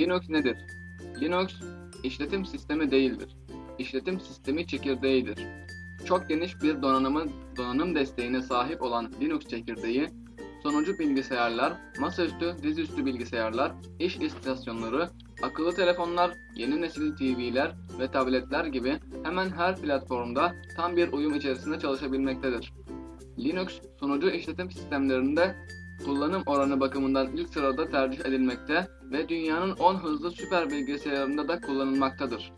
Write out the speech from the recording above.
Linux nedir? Linux, işletim sistemi değildir. İşletim sistemi çekirdeğidir. Çok geniş bir donanımı, donanım desteğine sahip olan Linux çekirdeği, sonucu bilgisayarlar, masaüstü, dizüstü bilgisayarlar, iş istasyonları, akıllı telefonlar, yeni nesil TV'ler ve tabletler gibi hemen her platformda tam bir uyum içerisinde çalışabilmektedir. Linux sunucu işletim sistemlerinde kullanım oranı bakımından ilk sırada tercih edilmekte ve dünyanın 10 hızlı süper bilgisayarında da kullanılmaktadır.